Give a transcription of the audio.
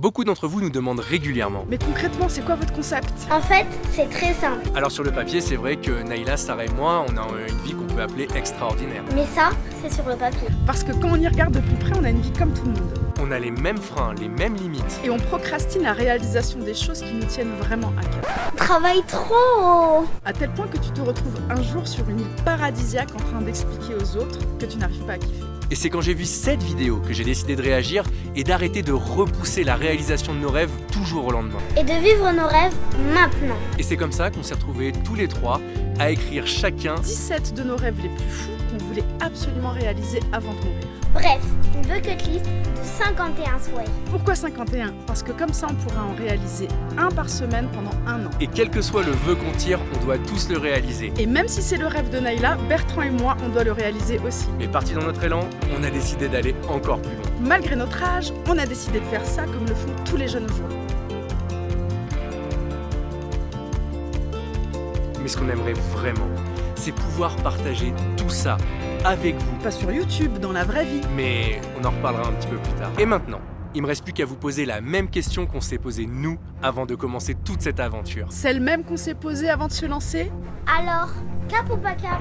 Beaucoup d'entre vous nous demandent régulièrement. Mais concrètement, c'est quoi votre concept? En fait, c'est très simple. Alors sur le papier, c'est vrai que Naïla, Sarah et moi, on a une vie qu'on peut appeler extraordinaire. Mais ça, c'est sur le papier. Parce que quand on y regarde de plus près, on a une vie comme tout le monde. On a les mêmes freins, les mêmes limites. Et on procrastine la réalisation des choses qui nous tiennent vraiment à cœur. On travaille trop À tel point que tu te retrouves un jour sur une île paradisiaque en train d'expliquer aux autres que tu n'arrives pas à kiffer. Et c'est quand j'ai vu cette vidéo que j'ai décidé de réagir et d'arrêter de repousser la réalisation de nos rêves toujours au lendemain. Et de vivre nos rêves maintenant. Et c'est comme ça qu'on s'est retrouvés tous les trois à écrire chacun 17 de nos rêves les plus fous qu'on voulait absolument réaliser avant de mourir. Bref, une bucket list de 51 souhaits. Pourquoi 51 Parce que comme ça, on pourra en réaliser un par semaine pendant un an. Et quel que soit le vœu qu'on tire, on doit tous le réaliser. Et même si c'est le rêve de Naïla, Bertrand et moi, on doit le réaliser aussi. Mais parti dans notre élan, on a décidé d'aller encore plus loin. Malgré notre âge, on a décidé de faire ça comme le font tous les jeunes aujourd'hui. Mais ce qu'on aimerait vraiment, c'est pouvoir partager tout ça avec vous. Pas sur YouTube, dans la vraie vie. Mais on en reparlera un petit peu plus tard. Et maintenant, il me reste plus qu'à vous poser la même question qu'on s'est posée nous avant de commencer toute cette aventure. Celle même qu'on s'est posée avant de se lancer? Alors, cap ou pas cap?